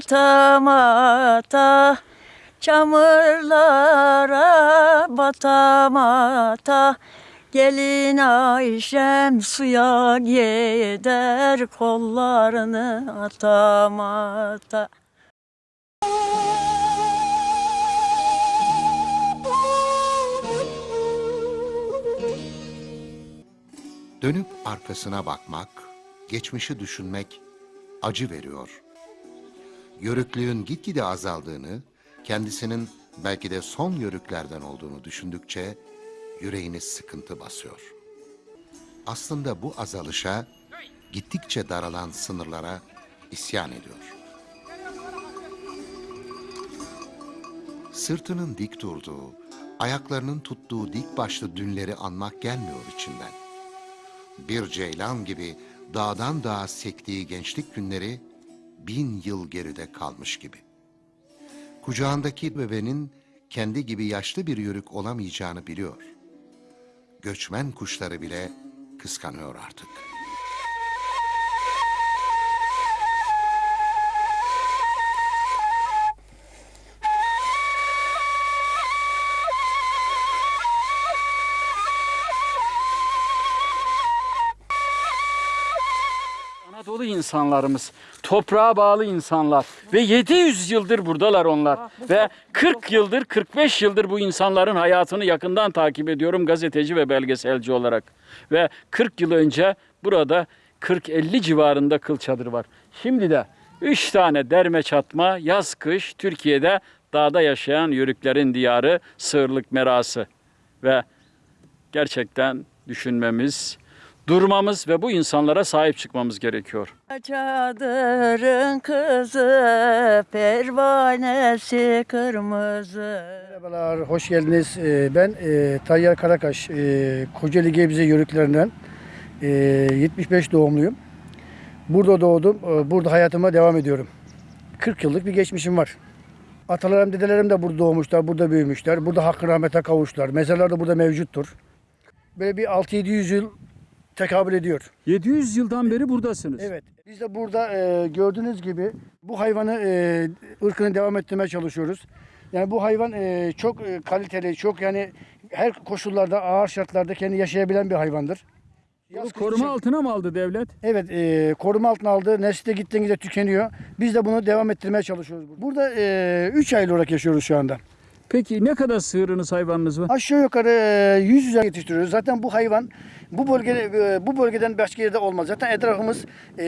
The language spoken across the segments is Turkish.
bir yatamata Çamurlara batamata Gelin Ayşem suya gider kollarını atamata Dönüp arkasına bakmak, geçmişi düşünmek acı veriyor. Yörüklüğün gitgide azaldığını, kendisinin belki de son yörüklerden olduğunu düşündükçe yüreğini sıkıntı basıyor. Aslında bu azalışa, gittikçe daralan sınırlara isyan ediyor. Sırtının dik durduğu, ayaklarının tuttuğu dik başlı dünleri anmak gelmiyor içinden bir ceylan gibi dağdan dağa sektiği gençlik günleri bin yıl geride kalmış gibi. Kucağındaki bebenin kendi gibi yaşlı bir yörük olamayacağını biliyor. Göçmen kuşları bile kıskanıyor artık. Anadolu insanlarımız, toprağa bağlı insanlar ve 700 yıldır buradalar onlar. Ve 40 yıldır, 45 yıldır bu insanların hayatını yakından takip ediyorum gazeteci ve belgeselci olarak. Ve 40 yıl önce burada 40-50 civarında kıl çadır var. Şimdi de 3 tane derme çatma yaz kış Türkiye'de dağda yaşayan yörüklerin diyarı Sığırlık Merası. Ve gerçekten düşünmemiz, durmamız ve bu insanlara sahip çıkmamız gerekiyor. Çadırın kızı pervanesi kırmızı Merhabalar, hoş geldiniz. Ee, Ben e, Tayyar Karakaş, e, Kocaeli Gebze yörüklerinden e, 75 doğumluyum. Burada doğdum, e, burada hayatıma devam ediyorum. 40 yıllık bir geçmişim var. Atalarım, dedelerim de burada doğmuşlar, burada büyümüşler. Burada hakkı rahmete kavuştular. Mezarlar da burada mevcuttur. Böyle bir 6-700 yıl tekabül ediyor. 700 yıldan beri buradasınız. Evet. Biz de burada e, gördüğünüz gibi bu hayvanı e, ırkını devam ettirmeye çalışıyoruz. Yani bu hayvan e, çok e, kaliteli, çok yani her koşullarda, ağır şartlarda kendi yaşayabilen bir hayvandır. Bunu koruma için- altına mı aldı devlet? Evet, e, koruma altına aldı. Nesli de gittiğinde tükeniyor. Biz de bunu devam ettirmeye çalışıyoruz. Burada 3 aylı olarak yaşıyoruz şu anda. Peki ne kadar sığırınız hayvanınız var? Aşağı yukarı e, 100 üzerine yetiştiriyoruz. Zaten bu hayvan bu bölgede e, bu bölgeden başka yerde olmaz. Zaten etrafımız e,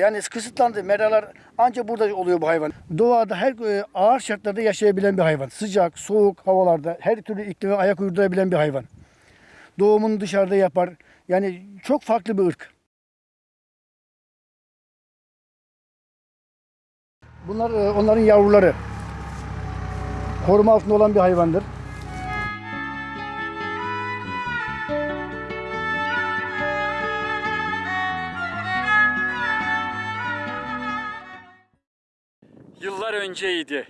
yani kısıtlandı. Meralar ancak burada oluyor bu hayvan. Doğada her e, ağır şartlarda yaşayabilen bir hayvan. Sıcak, soğuk havalarda her türlü iklime ayak uydurabilen bir hayvan. Doğumunu dışarıda yapar. Yani çok farklı bir ırk. Bunlar e, onların yavruları. Koruma altında olan bir hayvandır. Yıllar önceydi.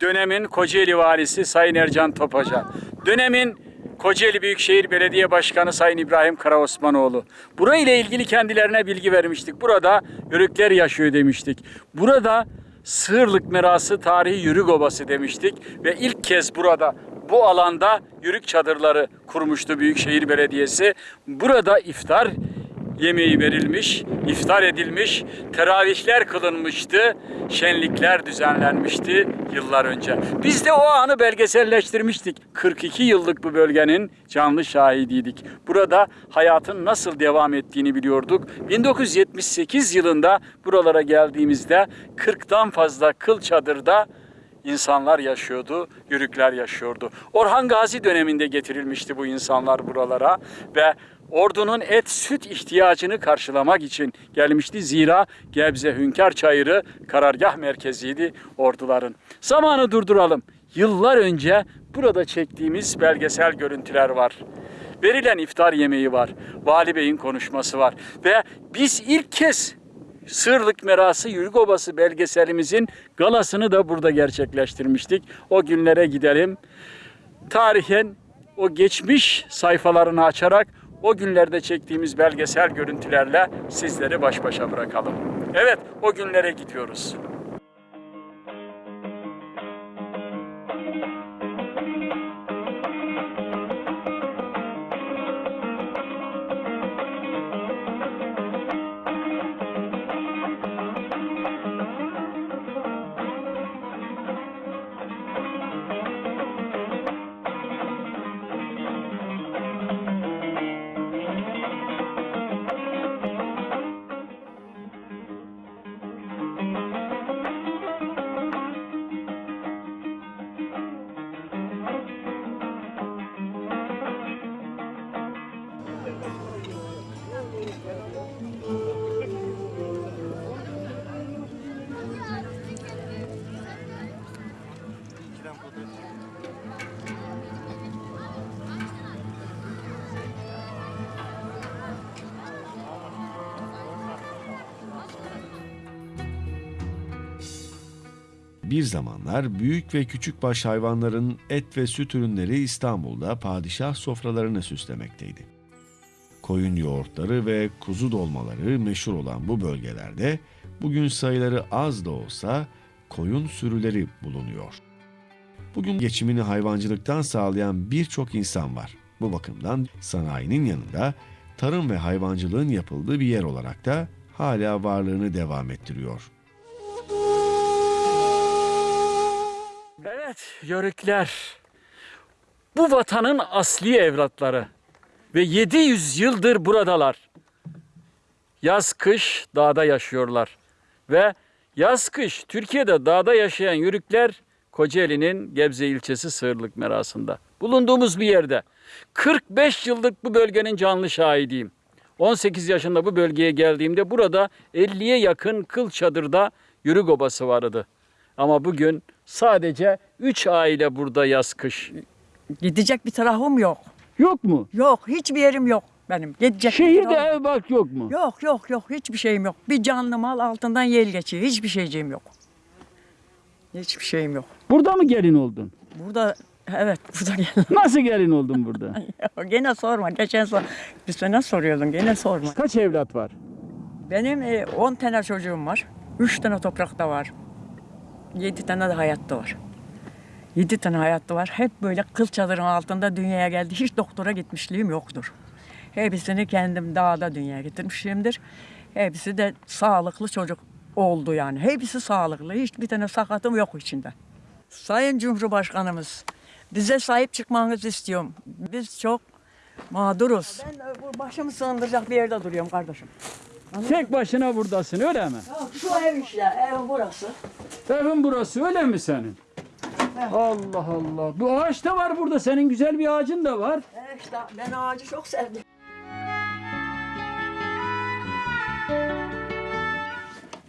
Dönemin Kocaeli valisi Sayın Ercan Topaca. Dönemin Kocaeli Büyükşehir Belediye Başkanı Sayın İbrahim Karaosmanoğlu. Burayla ilgili kendilerine bilgi vermiştik. Burada yörükler yaşıyor demiştik. Burada Sığırlık Merası Tarihi Yörük Obası demiştik. Ve ilk kez burada bu alanda yörük çadırları kurmuştu Büyükşehir Belediyesi. Burada iftar yemeği verilmiş, iftar edilmiş, teravihler kılınmıştı, şenlikler düzenlenmişti yıllar önce. Biz de o anı belgeselleştirmiştik. 42 yıllık bu bölgenin canlı şahidiydik. Burada hayatın nasıl devam ettiğini biliyorduk. 1978 yılında buralara geldiğimizde 40'tan fazla kıl çadırda insanlar yaşıyordu, yörükler yaşıyordu. Orhan Gazi döneminde getirilmişti bu insanlar buralara ve ordunun et süt ihtiyacını karşılamak için gelmişti. Zira Gebze Hünkar Çayırı karargah merkeziydi orduların. Zamanı durduralım. Yıllar önce burada çektiğimiz belgesel görüntüler var. Verilen iftar yemeği var. Vali Bey'in konuşması var. Ve biz ilk kez Sırlık Merası Yürük Obası belgeselimizin galasını da burada gerçekleştirmiştik. O günlere gidelim. Tarihen o geçmiş sayfalarını açarak o günlerde çektiğimiz belgesel görüntülerle sizleri baş başa bırakalım. Evet, o günlere gidiyoruz. Bir zamanlar büyük ve küçük baş hayvanların et ve süt ürünleri İstanbul'da padişah sofralarını süslemekteydi. Koyun yoğurtları ve kuzu dolmaları meşhur olan bu bölgelerde bugün sayıları az da olsa koyun sürüleri bulunuyor. Bugün geçimini hayvancılıktan sağlayan birçok insan var. Bu bakımdan sanayinin yanında tarım ve hayvancılığın yapıldığı bir yer olarak da hala varlığını devam ettiriyor. Evet, yörükler. Bu vatanın asli evlatları. Ve 700 yıldır buradalar. Yaz kış dağda yaşıyorlar. Ve yaz kış Türkiye'de dağda yaşayan yörükler Kocaeli'nin Gebze ilçesi Sığırlık merasında. Bulunduğumuz bir yerde. 45 yıllık bu bölgenin canlı şahidiyim. 18 yaşında bu bölgeye geldiğimde burada 50'ye yakın kıl çadırda yörük obası vardı. Ama bugün sadece 3 aile burada yaz kış. Gidecek bir tarafım yok. Yok mu? Yok hiçbir yerim yok benim. Gidecek bir Şehirde tarafım- ev bak yok mu? Yok yok yok hiçbir şeyim yok. Bir canlı mal altından yel geçiyor. Hiçbir şeyciğim yok. Hiçbir şeyim yok. Burada mı gelin oldun? Burada evet burada gel. Nasıl gelin oldun burada? gene sorma. Geçen sor. Bir sene soruyordun. Gene sorma. Kaç evlat var? Benim 10 tane çocuğum var. 3 tane toprakta var. 7 tane de hayatta var. 7 tane hayatta var. Hep böyle kıl çadırın altında dünyaya geldi. Hiç doktora gitmişliğim yoktur. Hepsini kendim dağda dünyaya getirmişimdir. Hepsi de sağlıklı çocuk oldu yani. Hepsi sağlıklı. Hiçbir tane sakatım yok içinde. Sayın Cumhurbaşkanımız bize sahip çıkmanızı istiyorum. Biz çok mağduruz. Ben e, başımı sığındıracak bir yerde duruyorum kardeşim. Tek başına buradasın öyle mi? Şu ev işte, ev burası. Evin burası öyle mi senin? Allah Allah. Bu ağaç da var burada. Senin güzel bir ağacın da var. E işte ben ağacı çok sevdim.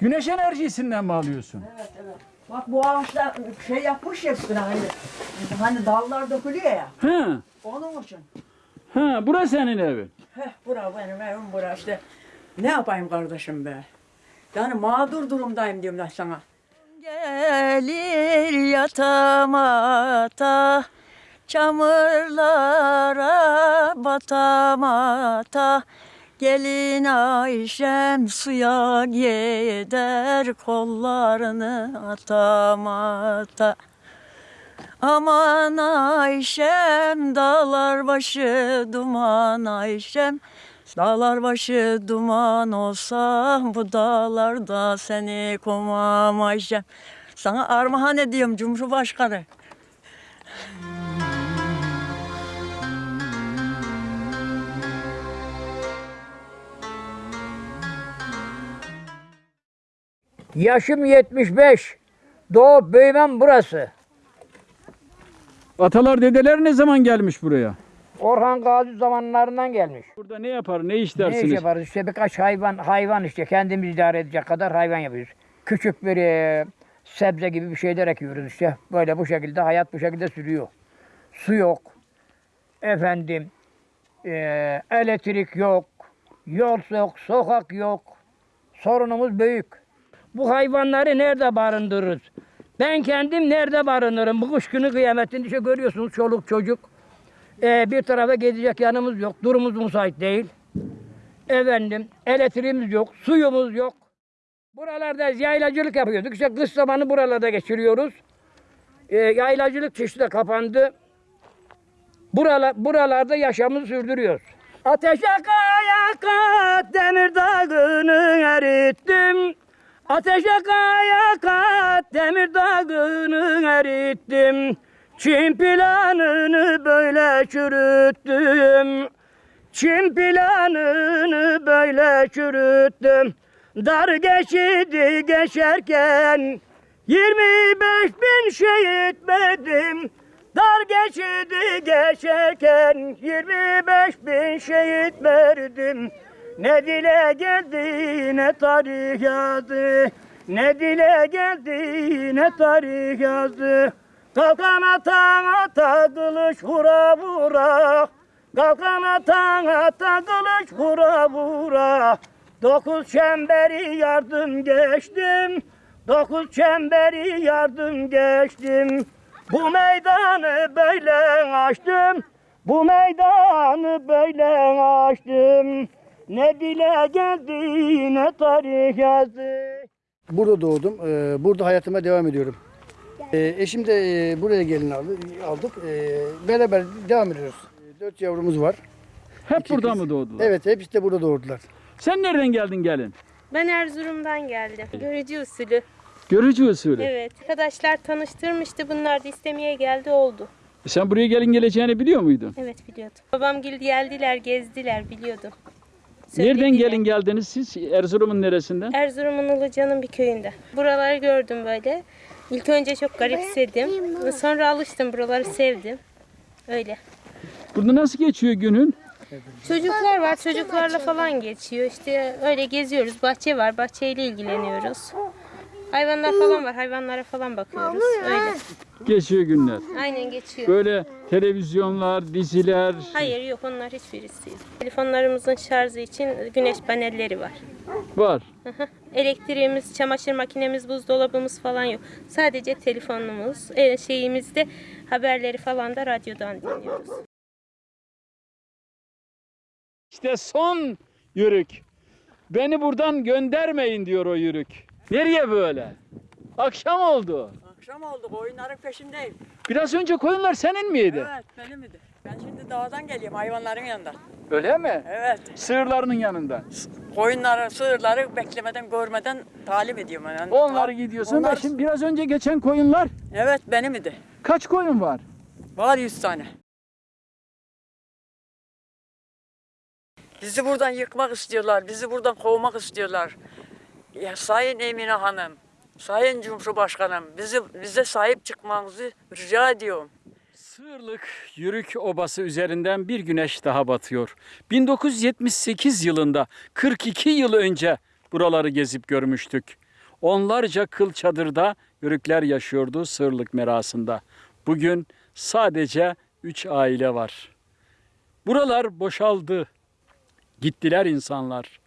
Güneş enerjisinden mi alıyorsun? Evet evet. Bak bu ağaçlar şey yapmış ya üstüne hani. Hani dallar dökülüyor ya. He. Onun için. Ha, burası senin evin. Heh bura benim evim bura işte. Ne yapayım kardeşim be? Yani mağdur durumdayım diyorum ben sana. Gelir yatamata Çamurlara batamata Gelin Ayşem suya gider kollarını atamata Aman Ayşem dağlar başı duman Ayşem Dağlar başı duman olsa bu dağlarda seni kumam Ayşem Sana armağan ediyorum Cumhurbaşkanı. Yaşım 75. Doğup büyümem burası. Atalar dedeler ne zaman gelmiş buraya? Orhan Gazi zamanlarından gelmiş. Burada ne yapar, ne iş Ne dersiniz? iş yaparız? İşte birkaç hayvan hayvan işte kendimiz idare edecek kadar hayvan yapıyoruz. Küçük bir e, sebze gibi bir şeyler ekiyoruz işte. Böyle bu şekilde hayat bu şekilde sürüyor. Su yok. Efendim e, elektrik yok. Yol yok, sokak yok. Sorunumuz büyük. Bu hayvanları nerede barındırırız? Ben kendim nerede barınırım? Bu kış günü kıyametinde işte görüyorsunuz çoluk çocuk. Ee, bir tarafa gidecek yanımız yok. Durumumuz müsait değil. Efendim elektriğimiz yok. Suyumuz yok. Buralarda yaylacılık yapıyorduk. İşte kış zamanı buralarda geçiriyoruz. Ee, yaylacılık çeşidi de kapandı. Buralar, buralarda yaşamımızı sürdürüyoruz. Ateşe kaya kat demir dağını erittim. Ateşe kaya kat demir dağını erittim. Çin planını böyle çürüttüm. Çin planını böyle çürüttüm. Dar geçidi geçerken 25 bin şehit verdim. Dar geçidi geçerken 25 bin şehit verdim. Ne dile geldi ne tarih yazdı. Ne dile geldi ne tarih yazdı. Kalkan atan ata kılıç vura vura. Kalkan atan ata kılıç vura vura. Dokuz çemberi yardım geçtim. Dokuz çemberi yardım geçtim. Bu meydanı böyle açtım. Bu meydanı böyle açtım. Ne dile geldi ne tarih yazdı. Burada doğdum. Ee, burada hayatıma devam ediyorum. Ee, eşim de e, buraya gelin aldı, aldık. Ee, beraber devam ediyoruz. Ee, Dört yavrumuz var. Hep İki burada kız. mı doğdular? Evet hepsi de burada doğurdular. Sen nereden geldin gelin? Ben Erzurum'dan geldim. Görücü usulü. Görücü usulü. Evet. Arkadaşlar tanıştırmıştı. Bunlar da istemeye geldi oldu. Sen buraya gelin geleceğini biliyor muydun? Evet biliyordum. Babam gil geldiler, gezdiler biliyordum. Nereden Söylediler. gelin geldiniz siz? Erzurum'un neresinden? Erzurum'un Uluca'nın bir köyünde. Buraları gördüm böyle. İlk önce çok garipsedim. Sonra alıştım. Buraları sevdim. Öyle. Burada nasıl geçiyor günün? Çocuklar var. Çocuklarla falan geçiyor. İşte öyle geziyoruz. Bahçe var. Bahçeyle ilgileniyoruz. Hayvanlar falan var. Hayvanlara falan bakıyoruz. Öyle. Geçiyor günler. Aynen geçiyor. Böyle televizyonlar, diziler. Hayır yok onlar hiçbirisi yok. Telefonlarımızın şarjı için güneş panelleri var. Var. Elektriğimiz, çamaşır makinemiz, buzdolabımız falan yok. Sadece telefonumuz, e, şeyimizde haberleri falan da radyodan dinliyoruz. İşte son yürük. Beni buradan göndermeyin diyor o yürük. Nereye böyle? Akşam oldu. Akşam oldu koyunların peşindeyim. Biraz önce koyunlar senin miydi? Evet benim idi. Ben şimdi dağdan geliyorum hayvanların yanından. Öyle mi? Evet. Sığırlarının yanından. Koyunları, sığırları beklemeden, görmeden talim ediyorum. Yani Onları gidiyorsun. Onlar- Şimdi biraz önce geçen koyunlar Evet benim idi. kaç koyun var? Var 100 tane. Bizi buradan yıkmak istiyorlar, bizi buradan kovmak istiyorlar. Ya Sayın Emine Hanım, Sayın Cumhurbaşkanım, bizi bize sahip çıkmanızı rica ediyorum. Sığırlık Yürük Obası üzerinden bir güneş daha batıyor. 1978 yılında 42 yıl önce buraları gezip görmüştük. Onlarca kıl çadırda yörükler yaşıyordu sığırlık merasında. Bugün sadece 3 aile var. Buralar boşaldı. Gittiler insanlar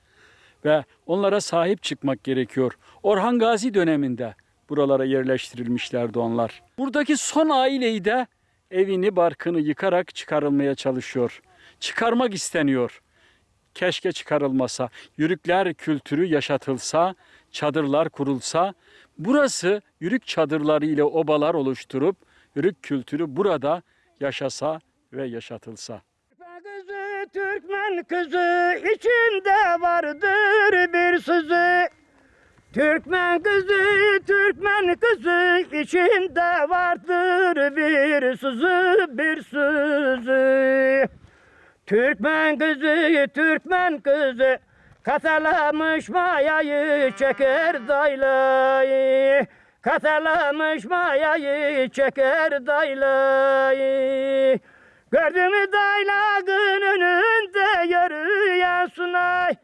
ve onlara sahip çıkmak gerekiyor. Orhan Gazi döneminde buralara yerleştirilmişlerdi onlar. Buradaki son aileyi de evini barkını yıkarak çıkarılmaya çalışıyor. Çıkarmak isteniyor. Keşke çıkarılmasa. Yürükler kültürü yaşatılsa, çadırlar kurulsa, burası yürük çadırları ile obalar oluşturup yürük kültürü burada yaşasa ve yaşatılsa. Türkmen kızı içinde vardır bir sızı. Türkmen kızı Türkmen kızı içinde vardır bir sızı bir sızı. Türkmen kızı Türkmen kızı Katalamış mayayı çeker daylayı Katalamış mayayı çeker daylayı Gördüm daylağın önünde yürüyen sunay.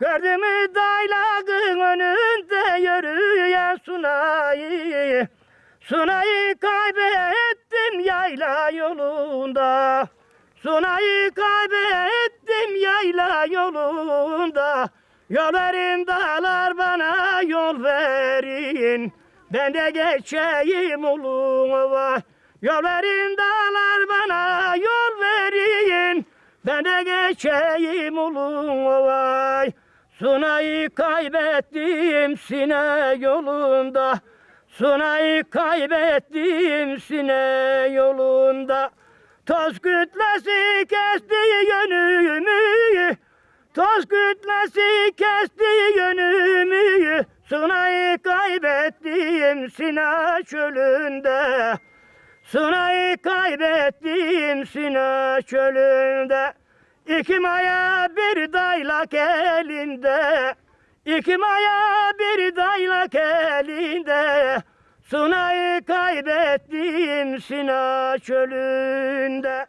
Gördüm daylağın önünde yürüyen sunayı Sunayı kaybettim yayla yolunda. Sunayı kaybettim yayla yolunda. Yol dağlar bana yol verin. Ben de geçeyim uluma Yol verin dağlar bana yol verin. Ben de geçeyim uluma Sunayı kaybettim sine yolunda. Sunayı kaybettim sine yolunda. Toz kütlesi kesti yönümü. Toz kütlesi kesti yönümü. Sunayı kaybettim Sina çölünde Sunayı kaybettim Sina çölünde. İki maya bir daylak elinde. İki maya bir daylak elinde. Sunayı kaybettim Sina çölünde